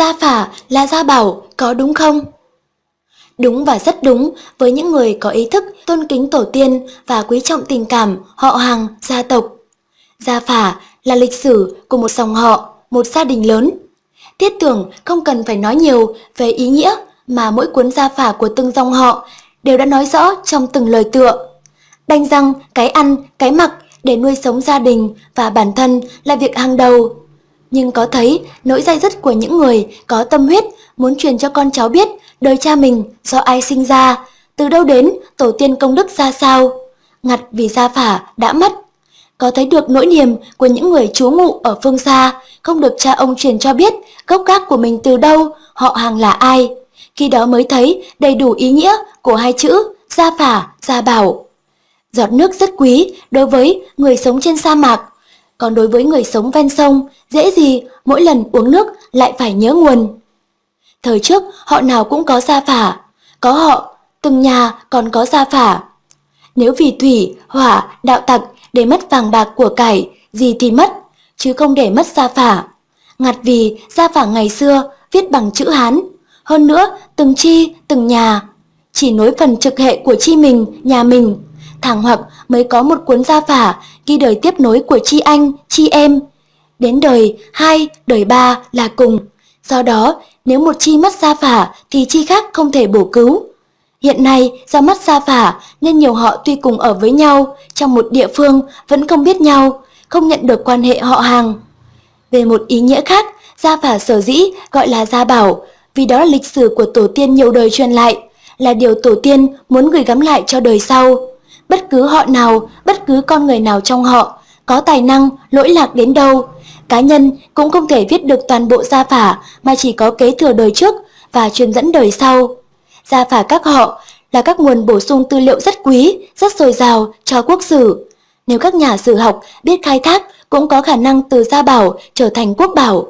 Gia phả là gia bảo, có đúng không? Đúng và rất đúng với những người có ý thức tôn kính tổ tiên và quý trọng tình cảm, họ hàng, gia tộc. Gia phả là lịch sử của một dòng họ, một gia đình lớn. Tiết tưởng không cần phải nói nhiều về ý nghĩa mà mỗi cuốn gia phả của từng dòng họ đều đã nói rõ trong từng lời tựa. Đành rằng cái ăn, cái mặc để nuôi sống gia đình và bản thân là việc hàng đầu. Nhưng có thấy nỗi dai dứt của những người có tâm huyết muốn truyền cho con cháu biết đời cha mình do ai sinh ra, từ đâu đến, tổ tiên công đức ra sao. Ngặt vì gia phả đã mất. Có thấy được nỗi niềm của những người chú ngụ ở phương xa, không được cha ông truyền cho biết gốc gác của mình từ đâu, họ hàng là ai. Khi đó mới thấy đầy đủ ý nghĩa của hai chữ gia phả, gia bảo. Giọt nước rất quý đối với người sống trên sa mạc, còn đối với người sống ven sông, dễ gì mỗi lần uống nước lại phải nhớ nguồn. Thời trước họ nào cũng có gia phả, có họ, từng nhà còn có gia phả. Nếu vì thủy, hỏa, đạo tặc để mất vàng bạc của cải, gì thì mất, chứ không để mất gia phả. Ngặt vì gia phả ngày xưa viết bằng chữ Hán, hơn nữa từng chi, từng nhà, chỉ nối phần trực hệ của chi mình, nhà mình. Thằng hoặc mới có một cuốn gia phả ghi đời tiếp nối của chi anh, chi em. Đến đời hai, đời ba là cùng. Do đó, nếu một chi mất gia phả thì chi khác không thể bổ cứu. Hiện nay, do mất gia phả nên nhiều họ tuy cùng ở với nhau trong một địa phương vẫn không biết nhau, không nhận được quan hệ họ hàng. Về một ý nghĩa khác, gia phả sở dĩ gọi là gia bảo vì đó là lịch sử của tổ tiên nhiều đời truyền lại, là điều tổ tiên muốn gửi gắm lại cho đời sau. Bất cứ họ nào, bất cứ con người nào trong họ, có tài năng, lỗi lạc đến đâu, cá nhân cũng không thể viết được toàn bộ gia phả mà chỉ có kế thừa đời trước và truyền dẫn đời sau. Gia phả các họ là các nguồn bổ sung tư liệu rất quý, rất dồi dào cho quốc sử. Nếu các nhà sử học biết khai thác cũng có khả năng từ gia bảo trở thành quốc bảo.